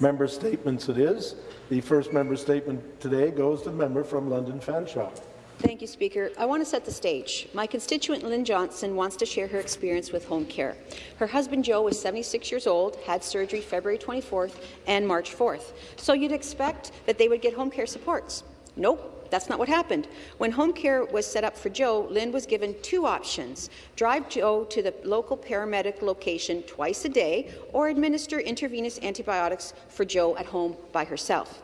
Member statements it is. The first member statement today goes to the member from London Fanshawe. Thank you, Speaker. I want to set the stage. My constituent Lynn Johnson wants to share her experience with home care. Her husband Joe was 76 years old, had surgery February 24th and March 4th. So you'd expect that they would get home care supports. Nope. That's not what happened. When home care was set up for Joe, Lynn was given two options. Drive Joe to the local paramedic location twice a day or administer intravenous antibiotics for Joe at home by herself.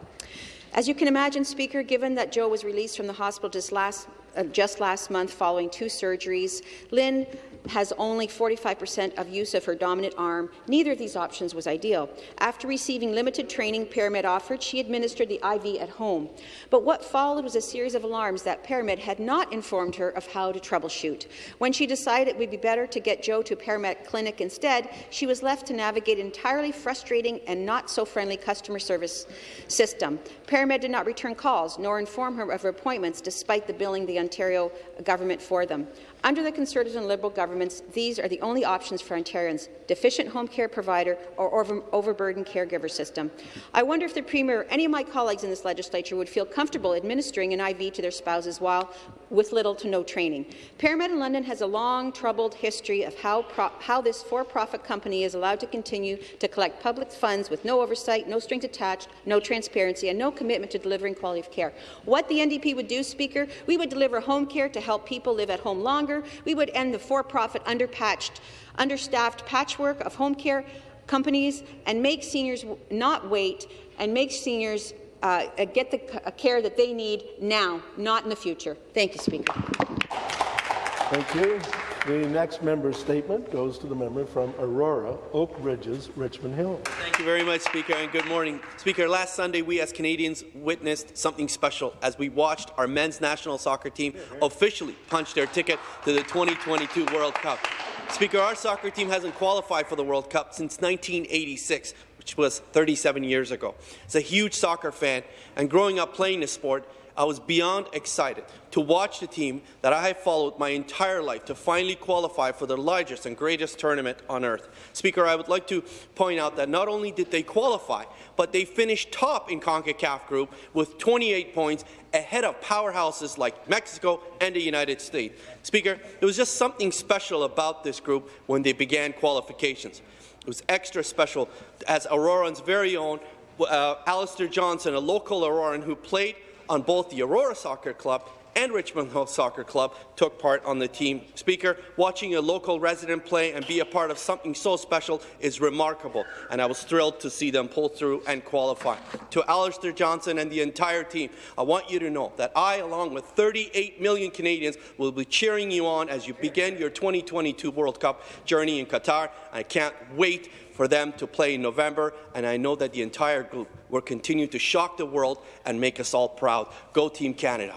As you can imagine, Speaker, given that Joe was released from the hospital just last, Uh, just last month following two surgeries, Lynn has only 45% of use of her dominant arm. Neither of these options was ideal. After receiving limited training ParaMed offered, she administered the IV at home. But what followed was a series of alarms that ParaMed had not informed her of how to troubleshoot. When she decided it would be better to get Joe to a paramedic clinic instead, she was left to navigate an entirely frustrating and not so friendly customer service system. ParaMed did not return calls nor inform her of her appointments despite the billing the Ontario government for them. Under the Conservative and Liberal governments, these are the only options for Ontarians, deficient home care provider or over overburdened caregiver system. I wonder if the Premier or any of my colleagues in this legislature would feel comfortable administering an IV to their spouses while with little to no training. ParaMed in London has a long, troubled history of how, how this for-profit company is allowed to continue to collect public funds with no oversight, no strings attached, no transparency, and no commitment to delivering quality of care. What the NDP would do, Speaker, we would deliver home care to help people live at home longer. We would end the for-profit, underpatched, understaffed patchwork of home care companies and make seniors not wait and make seniors uh, get the care that they need now, not in the future. Thank you, Speaker. Thank you. The next member's statement goes to the member from Aurora, Oak Ridges, Richmond Hill. Thank you very much, Speaker, and good morning. Speaker, last Sunday we as Canadians witnessed something special as we watched our men's national soccer team officially punch their ticket to the 2022 World Cup. Speaker, our soccer team hasn't qualified for the World Cup since 1986, which was 37 years ago. As a huge soccer fan and growing up playing the sport, I was beyond excited to watch the team that I have followed my entire life to finally qualify for the largest and greatest tournament on earth. Speaker, I would like to point out that not only did they qualify, but they finished top in CONCACAF group with 28 points ahead of powerhouses like Mexico and the United States. Speaker, there was just something special about this group when they began qualifications. It was extra special as Auroran's very own uh, Alistair Johnston, a local Auroran who played on both the Aurora Soccer Club and Richmond Hill Soccer Club took part on the team. Speaker, watching a local resident play and be a part of something so special is remarkable, and I was thrilled to see them pull through and qualify. To Alistair Johnston and the entire team, I want you to know that I, along with 38 million Canadians, will be cheering you on as you begin your 2022 World Cup journey in Qatar. I can't wait for them to play in November, and I know that the entire group will continue to shock the world and make us all proud. Go Team Canada.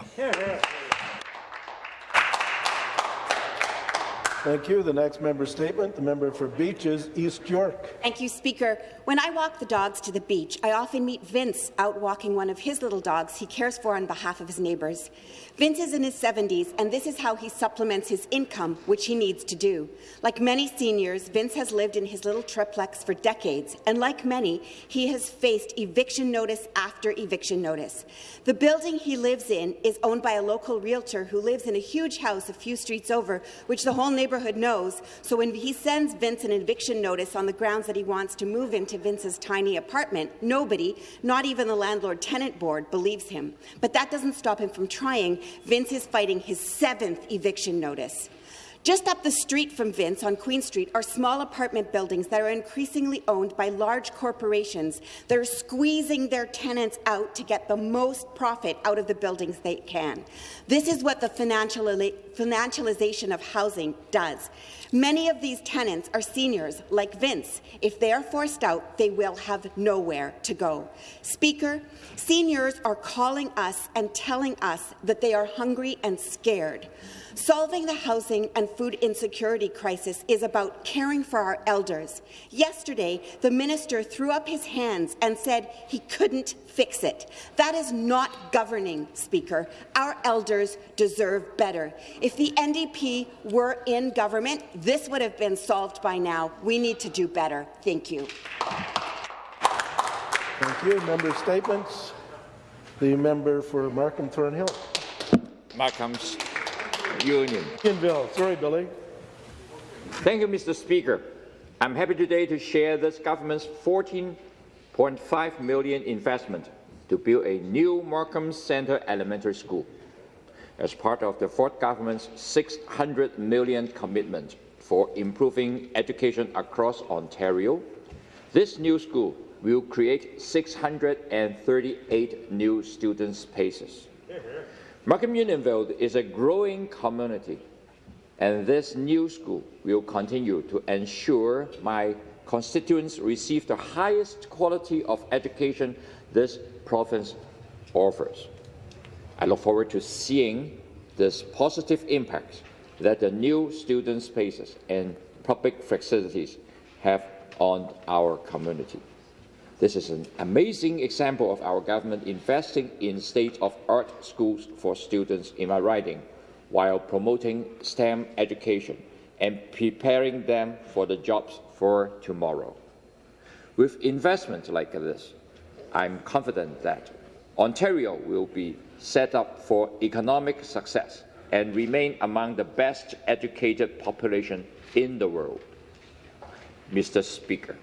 Thank you. The next member statement, the member for Beaches, East York. Thank you, Speaker. When I walk the dogs to the beach, I often meet Vince out walking one of his little dogs he cares for on behalf of his neighbours. Vince is in his 70s, and this is how he supplements his income, which he needs to do. Like many seniors, Vince has lived in his little triplex for decades, and like many, he has faced eviction notice after eviction notice. The building he lives in is owned by a local realtor who lives in a huge house a few streets over, which the whole neighbourhood knows, so when he sends Vince an eviction notice on the grounds that he wants to move into Vince's tiny apartment, nobody, not even the landlord-tenant board, believes him. But that doesn't stop him from trying Vince is fighting his seventh eviction notice. Just up the street from Vince on Queen Street are small apartment buildings that are increasingly owned by large corporations that are squeezing their tenants out to get the most profit out of the buildings they can. This is what the financialization of housing does. Many of these tenants are seniors like Vince. If they are forced out, they will have nowhere to go. Speaker, seniors are calling us and telling us that they are hungry and scared. Solving the housing and food insecurity crisis is about caring for our elders. Yesterday, the minister threw up his hands and said he couldn't fix it. That is not governing, Speaker. Our elders deserve better. If the NDP were in government, this would have been solved by now. We need to do better. Thank you. Thank you. Member statements. The member for Markham Thornhill. Markham's Union. Unionville. Sorry, Billy. Thank you, Mr. Speaker. I'm happy today to share this government's 14.5 million investment to build a new Markham Centre Elementary School as part of the Ford government's 600 million commitment for improving education across Ontario. This new school will create 638 new student spaces. Markham Unionville is a growing community, and this new school will continue to ensure my constituents receive the highest quality of education this province offers. I look forward to seeing this positive impact that the new student spaces and public facilities have on our community. This is an amazing example of our government investing in state-of-art schools for students in my riding, while promoting STEM education and preparing them for the jobs for tomorrow. With investments like this, I'm confident that Ontario will be set up for economic success and remain among the best educated population in the world. Mr. Speaker,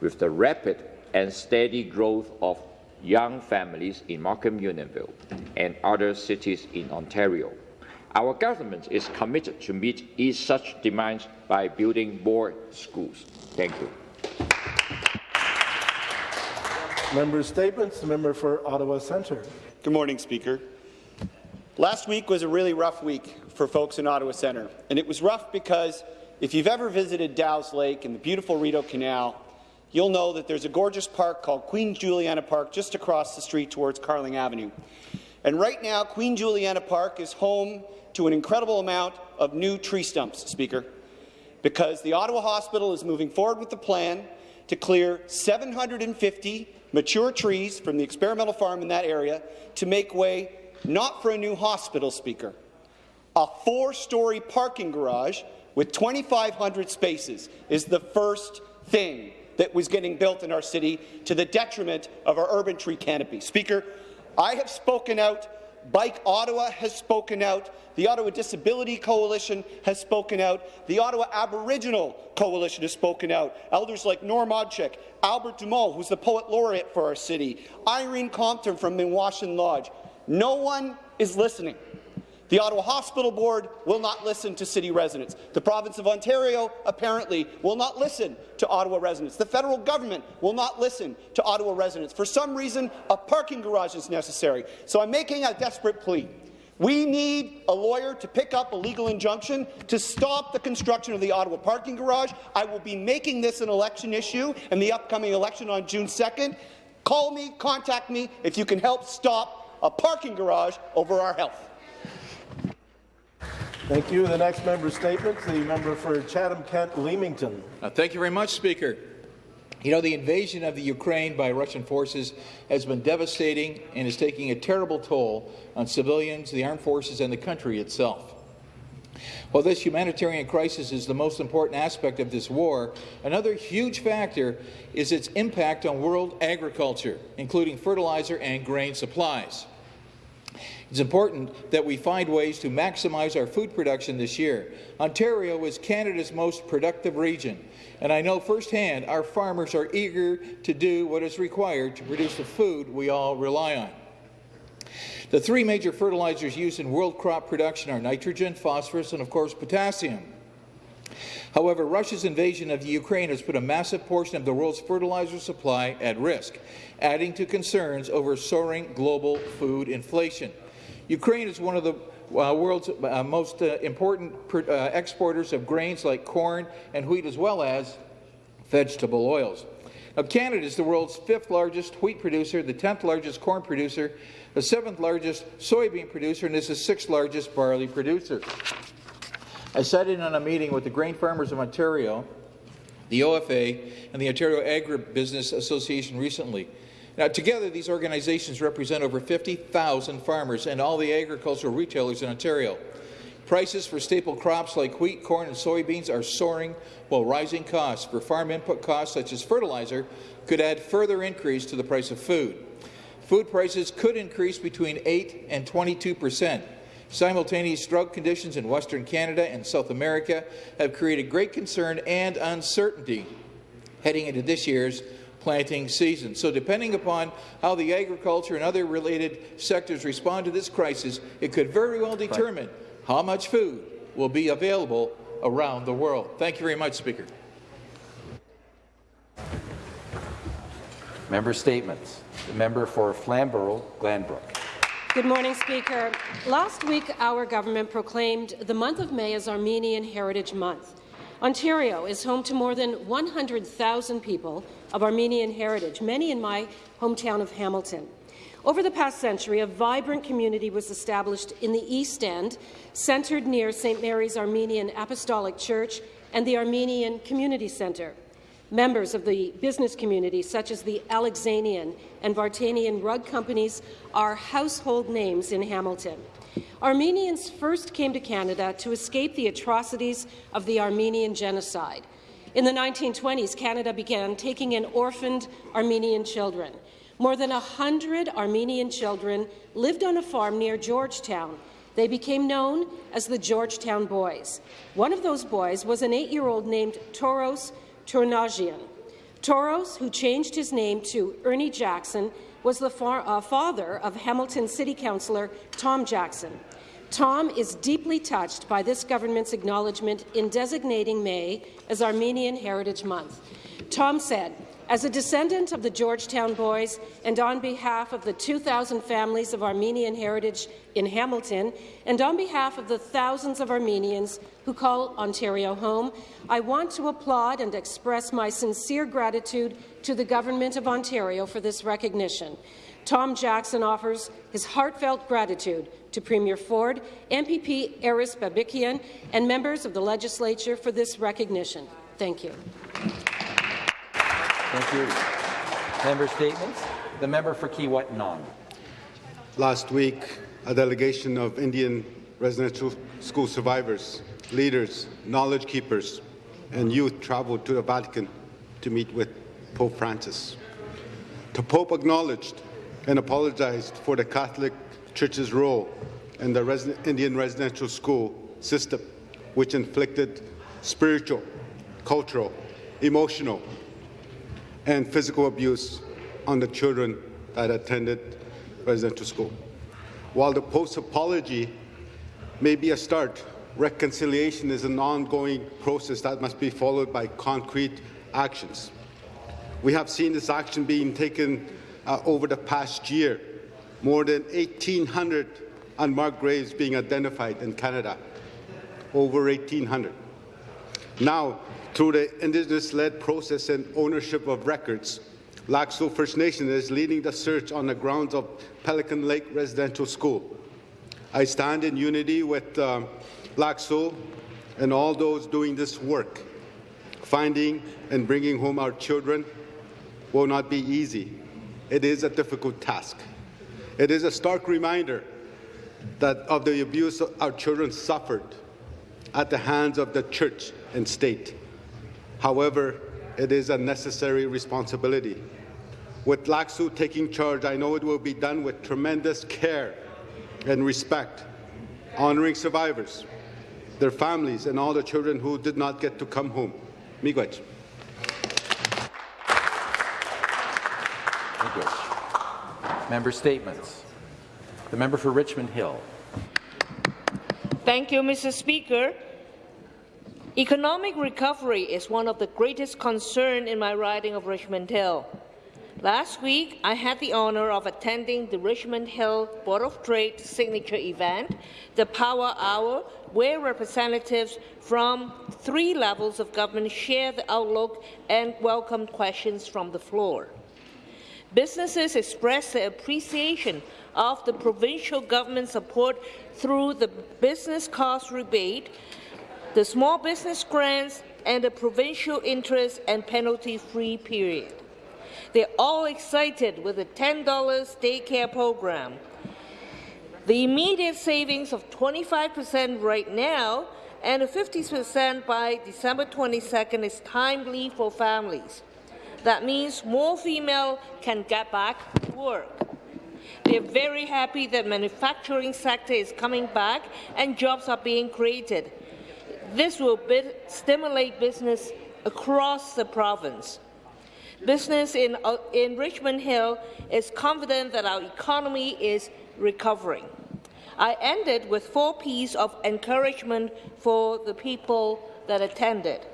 with the rapid and steady growth of young families in Markham Unionville and other cities in Ontario, our government is committed to meet each such demands by building more schools. Thank you. Member statements. Member for Ottawa Centre. Good morning, Speaker. Last week was a really rough week for folks in Ottawa Centre, and it was rough because if you've ever visited Dow's Lake and the beautiful Rideau Canal, you'll know that there's a gorgeous park called Queen Juliana Park just across the street towards Carling Avenue. And right now, Queen Juliana Park is home to an incredible amount of new tree stumps, Speaker, because the Ottawa Hospital is moving forward with the plan to clear 750 mature trees from the experimental farm in that area to make way not for a new hospital, Speaker, a four-story parking garage with 2,500 spaces is the first thing that was getting built in our city to the detriment of our urban tree canopy. Speaker, I have spoken out. Bike Ottawa has spoken out. The Ottawa Disability Coalition has spoken out. The Ottawa Aboriginal Coalition has spoken out. Elders like Norm Odchik, Albert Dumont, who's the Poet Laureate for our city, Irene Compton from Minwaashin Lodge. No one is listening. The Ottawa Hospital Board will not listen to city residents. The province of Ontario apparently will not listen to Ottawa residents. The federal government will not listen to Ottawa residents. For some reason, a parking garage is necessary. So I'm making a desperate plea. We need a lawyer to pick up a legal injunction to stop the construction of the Ottawa parking garage. I will be making this an election issue in the upcoming election on June 2nd. Call me, contact me if you can help stop a parking garage over our health. Thank you. The next member statement, the member for Chatham-Kent Leamington. Uh, thank you very much, Speaker. You know, the invasion of the Ukraine by Russian forces has been devastating and is taking a terrible toll on civilians, the armed forces, and the country itself. While this humanitarian crisis is the most important aspect of this war, another huge factor is its impact on world agriculture, including fertilizer and grain supplies. It's important that we find ways to maximize our food production this year. Ontario is Canada's most productive region, and I know firsthand our farmers are eager to do what is required to produce the food we all rely on. The three major fertilizers used in world crop production are nitrogen, phosphorus, and of course potassium. However, Russia's invasion of Ukraine has put a massive portion of the world's fertilizer supply at risk, adding to concerns over soaring global food inflation. Ukraine is one of the uh, world's uh, most uh, important uh, exporters of grains like corn and wheat, as well as vegetable oils. Now, Canada is the world's fifth largest wheat producer, the 10th largest corn producer, the seventh largest soybean producer, and is the sixth largest barley producer. I sat in on a meeting with the grain farmers of Ontario, the OFA, and the Ontario Agribusiness Association recently. Now, together, these organizations represent over 50,000 farmers and all the agricultural retailers in Ontario. Prices for staple crops like wheat, corn and soybeans are soaring, while rising costs for farm input costs such as fertilizer could add further increase to the price of food. Food prices could increase between 8 and 22 percent. Simultaneous drought conditions in Western Canada and South America have created great concern and uncertainty heading into this year's planting season. So depending upon how the agriculture and other related sectors respond to this crisis, it could very well determine how much food will be available around the world. Thank you very much, Speaker. Member statements. The member for Flamborough-Glanbrook. Good morning, Speaker. Last week, our government proclaimed the month of May as Armenian Heritage Month. Ontario is home to more than 100,000 people of Armenian heritage, many in my hometown of Hamilton. Over the past century, a vibrant community was established in the East End, centred near St. Mary's Armenian Apostolic Church and the Armenian Community Centre. Members of the business community, such as the Alexanian and Vartanian rug companies, are household names in Hamilton. Armenians first came to Canada to escape the atrocities of the Armenian genocide. In the 1920s, Canada began taking in orphaned Armenian children. More than 100 Armenian children lived on a farm near Georgetown. They became known as the Georgetown Boys. One of those boys was an eight-year-old named Toros Tournagian. Toros, who changed his name to Ernie Jackson, was the fa uh, father of Hamilton City Councillor Tom Jackson. Tom is deeply touched by this government's acknowledgement in designating May as Armenian Heritage Month. Tom said, as a descendant of the Georgetown Boys and on behalf of the 2,000 families of Armenian heritage in Hamilton and on behalf of the thousands of Armenians who call Ontario home, I want to applaud and express my sincere gratitude to the Government of Ontario for this recognition. Tom Jackson offers his heartfelt gratitude to Premier Ford, MPP Aris Babikian, and members of the legislature for this recognition. Thank you. Thank you. Member statements. The member for Kiiwetinoong. Last week, a delegation of Indian residential school survivors, leaders, knowledge keepers, and youth traveled to the Vatican to meet with Pope Francis. The Pope acknowledged and apologized for the Catholic Church's role in the Indian residential school system, which inflicted spiritual, cultural, emotional, and physical abuse on the children that attended residential school. While the post-apology may be a start, reconciliation is an ongoing process that must be followed by concrete actions. We have seen this action being taken uh, over the past year. More than 1,800 unmarked graves being identified in Canada. Over 1,800. Now, through the Indigenous-led process and ownership of records, Seul First Nation is leading the search on the grounds of Pelican Lake Residential School. I stand in unity with uh, Seul and all those doing this work. Finding and bringing home our children will not be easy. It is a difficult task. It is a stark reminder that of the abuse our children suffered at the hands of the church and state. However, it is a necessary responsibility. With Seul taking charge, I know it will be done with tremendous care and respect, honoring survivors, their families, and all the children who did not get to come home. Miigwech. Thank you. Member statements. The member for Richmond Hill. Thank you, Mr. Speaker. Economic recovery is one of the greatest concerns in my riding of Richmond Hill. Last week, I had the honour of attending the Richmond Hill Board of Trade signature event, the Power Hour, where representatives from three levels of government shared the outlook and welcomed questions from the floor. Businesses expressed their appreciation of the provincial government support through the business cost rebate the small business grants, and the provincial interest and penalty-free period. They're all excited with the $10 daycare program. The immediate savings of 25% right now and 50% by December 22nd is timely for families. That means more females can get back to work. They're very happy that manufacturing sector is coming back and jobs are being created. This will stimulate business across the province. Business in, uh, in Richmond Hill is confident that our economy is recovering. I ended with four P's of encouragement for the people that attended.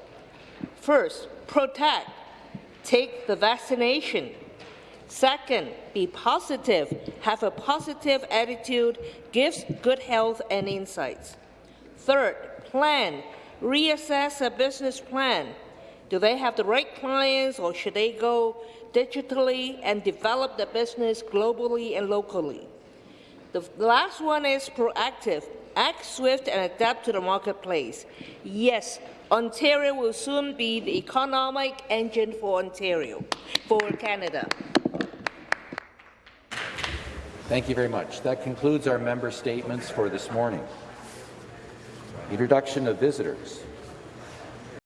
First, protect. Take the vaccination. Second, be positive. Have a positive attitude, gives good health and insights. Third, plan. Reassess a business plan. Do they have the right clients or should they go digitally and develop the business globally and locally? The last one is proactive. Act swift and adapt to the marketplace. Yes, Ontario will soon be the economic engine for Ontario, for Canada. Thank you very much. That concludes our member statements for this morning. Introduction of visitors.